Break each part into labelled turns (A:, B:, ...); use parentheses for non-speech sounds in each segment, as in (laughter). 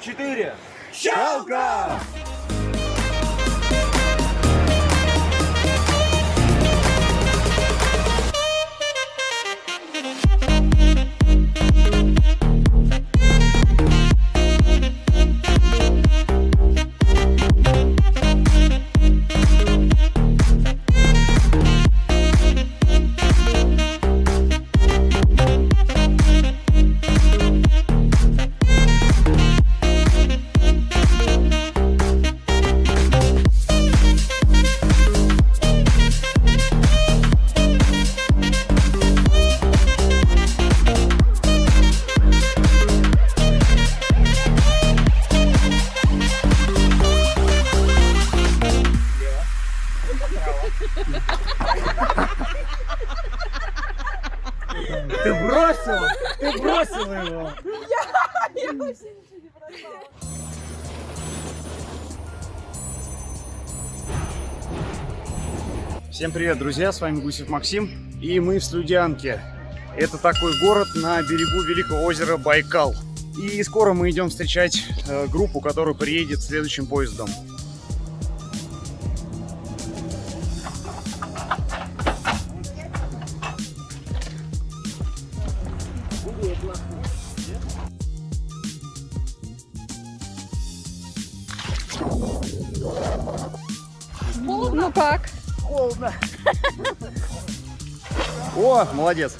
A: четыре.
B: Щелка! Бросил его! Всем привет, друзья! С вами Гусев Максим. И мы в Слюдянке. Это такой город на берегу Великого озера Байкал. И скоро мы идем встречать э, группу, которая приедет следующим поездом.
C: Ну как?
B: О, молодец!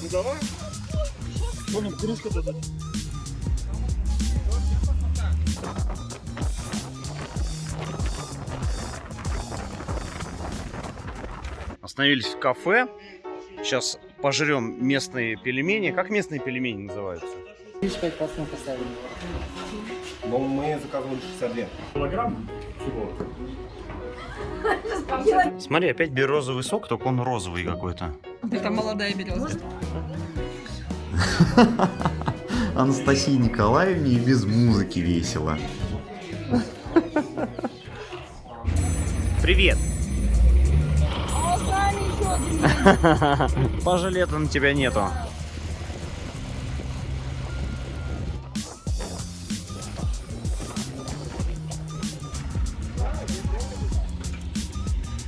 A: Ну давай.
B: Остановились в кафе. Сейчас пожрем местные пельмени. Как местные пельмени называются?
A: Но мы заказывали 62. Килограмм всего.
B: Смотри, опять березовый сок, только он розовый какой-то.
C: Это молодая береза. (laughs)
D: Анастасии Николаевне и без музыки весело.
B: Привет! (laughs) Пожалета на тебя нету.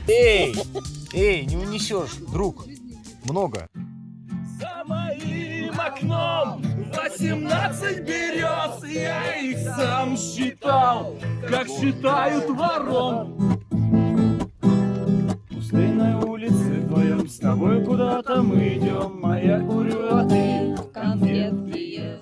A: Эй! Эй, не унесешь, друг. Много.
E: За моим окном 18 берез Я их сам считал, как считают ворон Пустынной улице вдвоем С тобой куда-то мы идем А я курю, а ты конфетки ешь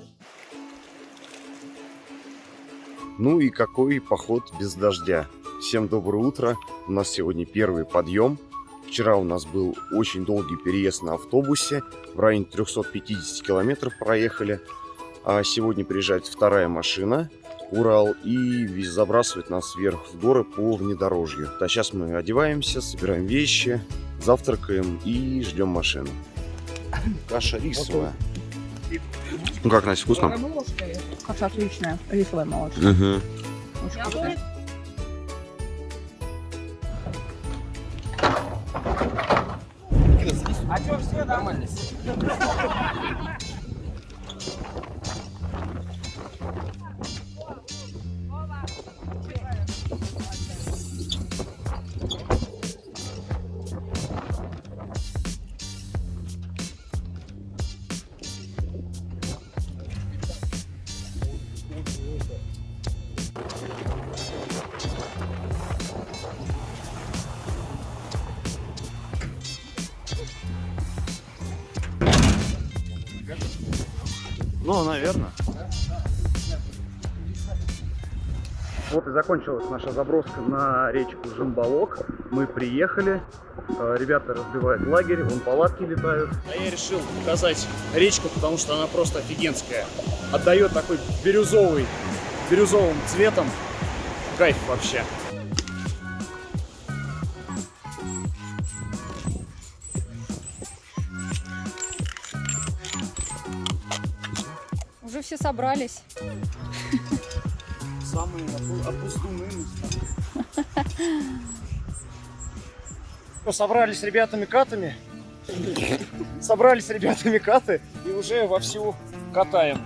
D: Ну и какой поход без дождя. Всем доброе утро. У нас сегодня первый подъем. Вчера у нас был очень долгий переезд на автобусе. В районе 350 километров проехали. А сегодня приезжает вторая машина. Урал и вез- забрасывает нас вверх в горы по внедорожью. А сейчас мы одеваемся, собираем вещи, завтракаем и ждем машину. Каша рисовая. Ну как, Настя, вкусно?
C: Каша отличная. Рисовая молочка.
D: Угу.
C: Очень вкусная.
B: Ну, наверное. Вот и закончилась наша заброска на речку Жимбалок. Мы приехали, э, ребята разбивают лагерь, вон палатки летают. А я решил показать речку, потому что она просто офигенская. Отдает такой бирюзовый, бирюзовым цветом. Кайф вообще.
C: Все собрались.
B: Самые опустунные места. Собрались с ребятами катами. Собрались с ребятами каты и уже вовсю катаем.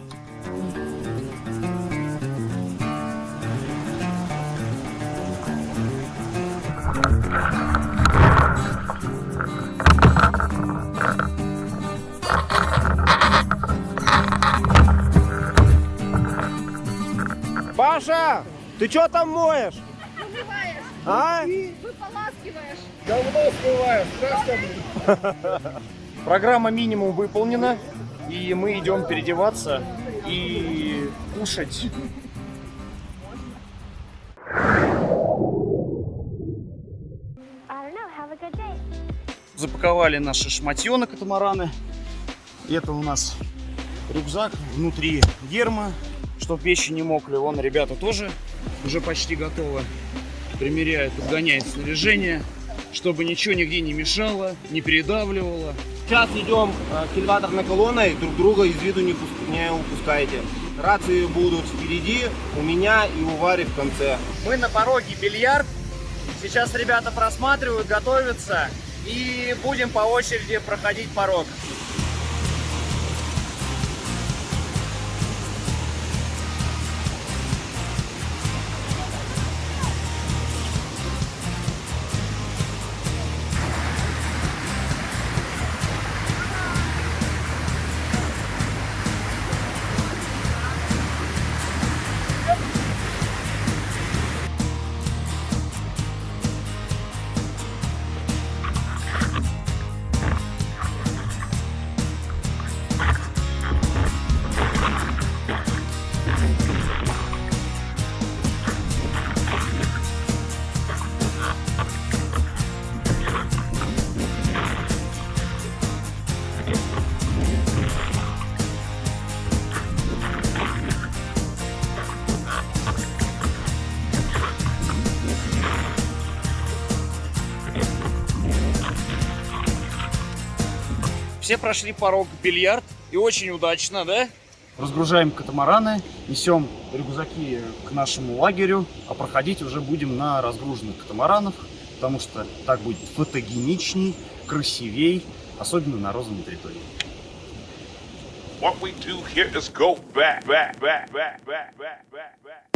A: Паша, ты что там моешь? А?
B: Давно смываешь, (laughs) Программа минимум выполнена, и мы идем переодеваться и кушать. Запаковали наши шматье на катамараны. Это у нас рюкзак, внутри герма, чтобы вещи не мокли. Вон ребята тоже уже почти готовы. Примеряют, подгоняют снаряжение, чтобы ничего нигде не мешало, не передавливало.
A: Сейчас идем э, к элеваторной колонной, друг друга из виду не, пус- не упускайте. Рации будут впереди, у меня и у Вари в конце.
B: Мы на пороге бильярд. Сейчас ребята просматривают, готовятся. И будем по очереди проходить порог. Все прошли порог бильярд. И очень удачно, да? Разгружаем катамараны, несем рюкзаки к нашему лагерю, а проходить уже будем на разгруженных катамаранах, потому что так будет фотогеничней, красивей, особенно на розовой территории.
F: What we do here is go back, back, back, back, back, back, back, back.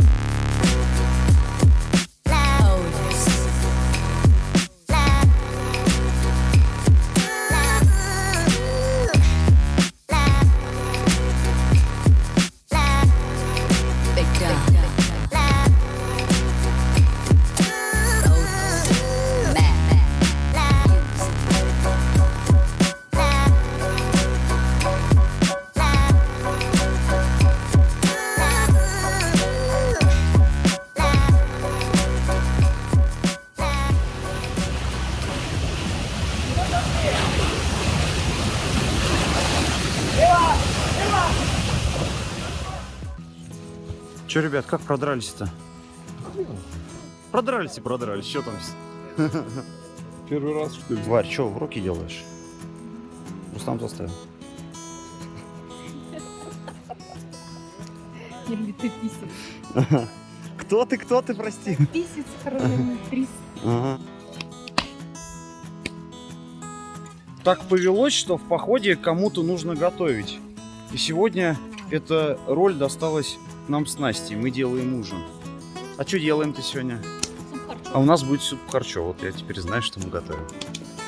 B: Че, ребят, как продрались-то? Продрались и продрались, что там? (laughs)
E: Первый раз, что ли?
B: Варь, что, уроки делаешь? Рустам заставил.
C: Или ты писец. (laughs)
B: Кто ты, кто ты, прости?
C: Писец, хронометрис.
B: Ага. Так повелось, что в походе кому-то нужно готовить. И сегодня эта роль досталась нам с Настей. Мы делаем ужин. А что делаем-то сегодня? А у нас будет суп харчо. Вот я теперь знаю, что мы готовим.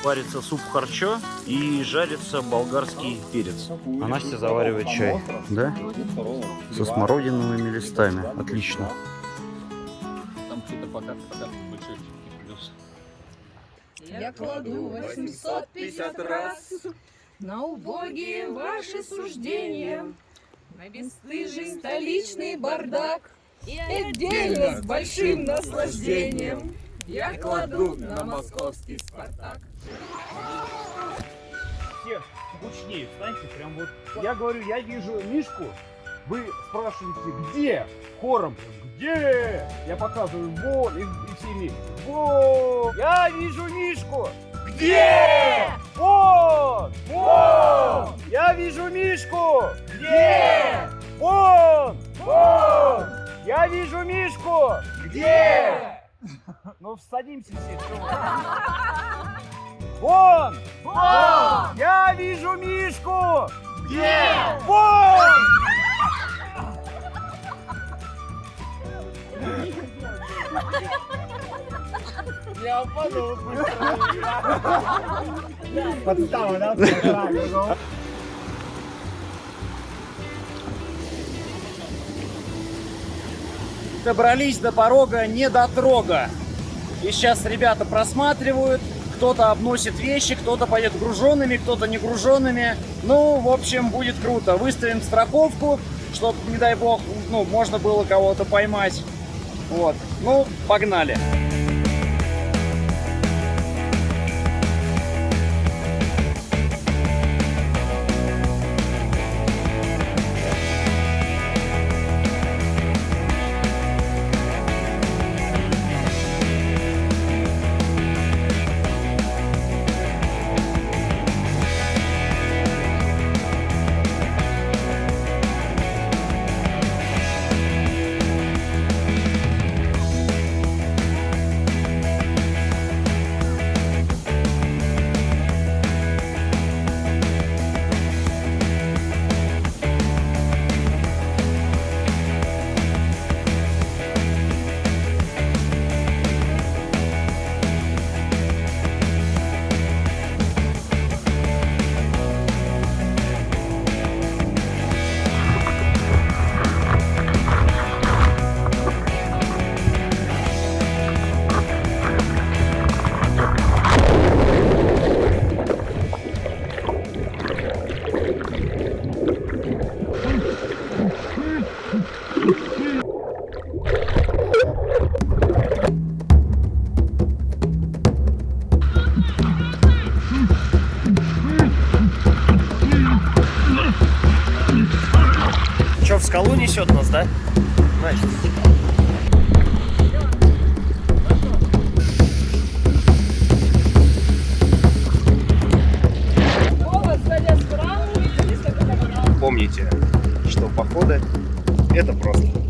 B: Варится суп харчо и жарится болгарский перец. А Настя заваривает чай. Да? Со смородиновыми листами. Отлично.
C: Я кладу 850 раз на убогие ваши суждения, на бесстыжий столичный бардак и отдельно с большим наслаждением я кладу на московский Спартак.
B: все гучнее встаньте, прям вот. Я говорю, я вижу Мишку, вы спрашиваете, где? Хором, где? Я показываю, вон, и, и все вместе. Вон! Я вижу Мишку! Где? Вон! Вон! Я вижу Мишку! Где? Вон! Вон! Я вижу Мишку! Где? Ну, садимся все. Вон! Вон! Я вижу Мишку! Где? Вон! Я подумал. Подстава, да? Добрались до порога не до трога. И сейчас ребята просматривают, кто-то обносит вещи, кто-то пойдет груженными, кто-то не груженными. Ну, в общем, будет круто. Выставим страховку, чтобы, не дай бог, ну, можно было кого-то поймать. Вот. Ну, погнали. Че, скалу несет нас, да? Значит.
D: Помните, что походы – это просто.